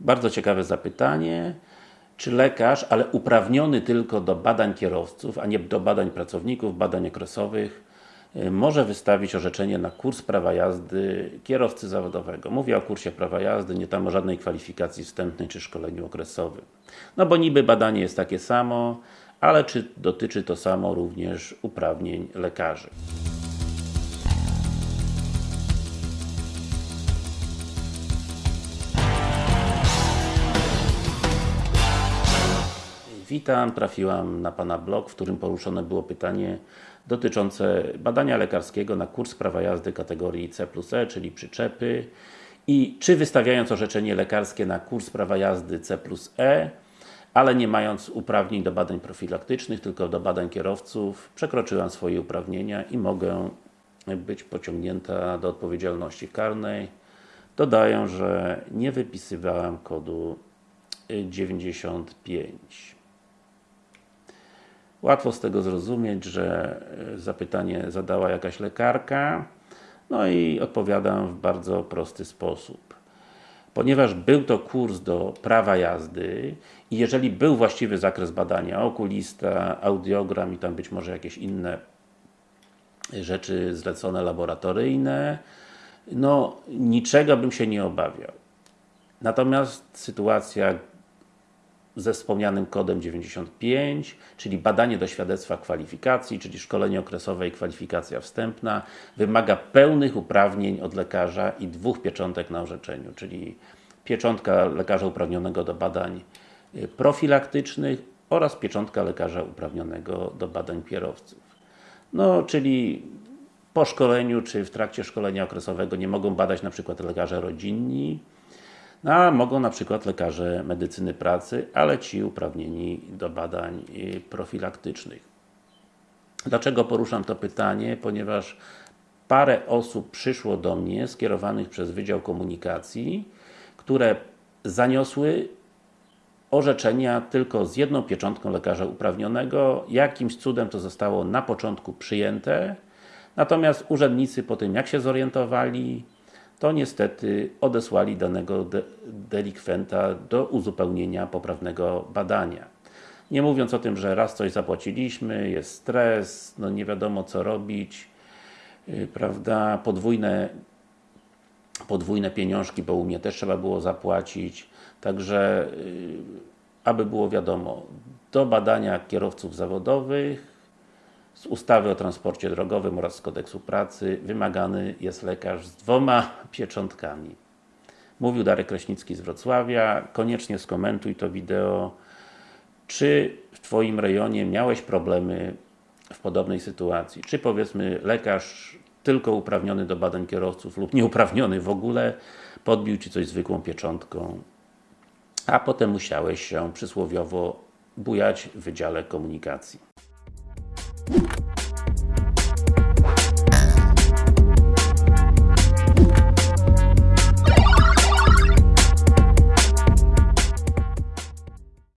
Bardzo ciekawe zapytanie. Czy lekarz, ale uprawniony tylko do badań kierowców, a nie do badań pracowników, badań okresowych, y, może wystawić orzeczenie na kurs prawa jazdy kierowcy zawodowego. Mówię o kursie prawa jazdy, nie tam o żadnej kwalifikacji wstępnej czy szkoleniu okresowym. No bo niby badanie jest takie samo, ale czy dotyczy to samo również uprawnień lekarzy? Witam, trafiłam na Pana blog, w którym poruszone było pytanie dotyczące badania lekarskiego na kurs prawa jazdy kategorii C E, czyli przyczepy i czy wystawiając orzeczenie lekarskie na kurs prawa jazdy C E, ale nie mając uprawnień do badań profilaktycznych, tylko do badań kierowców, przekroczyłam swoje uprawnienia i mogę być pociągnięta do odpowiedzialności karnej. Dodaję, że nie wypisywałam kodu 95. Łatwo z tego zrozumieć, że e, zapytanie zadała jakaś lekarka, no i odpowiadam w bardzo prosty sposób. Ponieważ był to kurs do prawa jazdy i jeżeli był właściwy zakres badania, okulista, audiogram i tam być może jakieś inne rzeczy zlecone laboratoryjne, no niczego bym się nie obawiał. Natomiast sytuacja ze wspomnianym kodem 95, czyli badanie do świadectwa kwalifikacji, czyli szkolenie okresowe i kwalifikacja wstępna, wymaga pełnych uprawnień od lekarza i dwóch pieczątek na orzeczeniu, czyli pieczątka lekarza uprawnionego do badań y, profilaktycznych oraz pieczątka lekarza uprawnionego do badań kierowców. No, czyli po szkoleniu, czy w trakcie szkolenia okresowego nie mogą badać na przykład lekarze rodzinni, a mogą na przykład lekarze medycyny pracy, ale ci uprawnieni do badań y, profilaktycznych. Dlaczego poruszam to pytanie? Ponieważ parę osób przyszło do mnie, skierowanych przez Wydział Komunikacji, które zaniosły orzeczenia tylko z jedną pieczątką lekarza uprawnionego. Jakimś cudem to zostało na początku przyjęte, natomiast urzędnicy po tym jak się zorientowali, to niestety odesłali danego de delikwenta do uzupełnienia poprawnego badania. Nie mówiąc o tym, że raz coś zapłaciliśmy, jest stres, no nie wiadomo co robić, yy, prawda, podwójne podwójne pieniążki, bo u mnie też trzeba było zapłacić, także yy, aby było wiadomo, do badania kierowców zawodowych z ustawy o transporcie drogowym oraz z kodeksu pracy wymagany jest lekarz z dwoma pieczątkami. Mówił Darek Kraśnicki z Wrocławia. Koniecznie skomentuj to wideo. Czy w Twoim rejonie miałeś problemy w podobnej sytuacji? Czy powiedzmy lekarz tylko uprawniony do badań kierowców lub nieuprawniony w ogóle podbił Ci coś zwykłą pieczątką, a potem musiałeś się przysłowiowo bujać w Wydziale Komunikacji. Thank you.